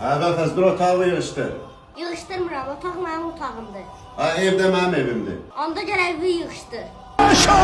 Hə, qəfəs, dur otağı yığışdır. Yığışdırmıram, otaq mənim otağımdır. Ha, evdə mənim evimdir. Onda gəl evi yığışdır. Percocet,